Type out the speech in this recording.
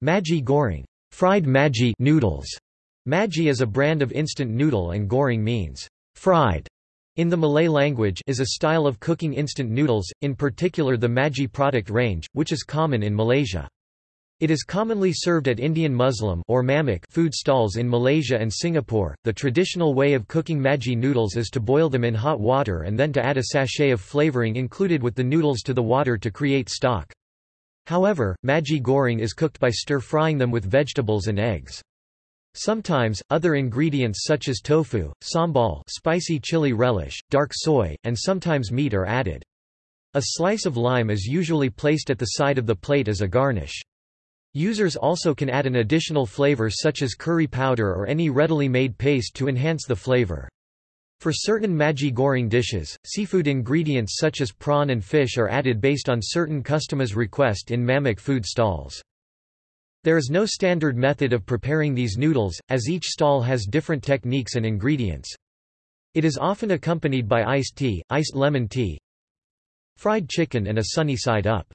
Maggi goreng fried Maggi noodles. Maggi is a brand of instant noodle and goreng means fried in the Malay language is a style of cooking instant noodles, in particular the Maggi product range, which is common in Malaysia. It is commonly served at Indian Muslim or mamak food stalls in Malaysia and Singapore. The traditional way of cooking Maggi noodles is to boil them in hot water and then to add a sachet of flavoring included with the noodles to the water to create stock. However, Maggi goreng is cooked by stir-frying them with vegetables and eggs. Sometimes, other ingredients such as tofu, sambal spicy chili relish, dark soy, and sometimes meat are added. A slice of lime is usually placed at the side of the plate as a garnish. Users also can add an additional flavor such as curry powder or any readily made paste to enhance the flavor. For certain Maggi goreng dishes, seafood ingredients such as prawn and fish are added based on certain customers' request in Mamak food stalls. There is no standard method of preparing these noodles, as each stall has different techniques and ingredients. It is often accompanied by iced tea, iced lemon tea, fried chicken and a sunny side up.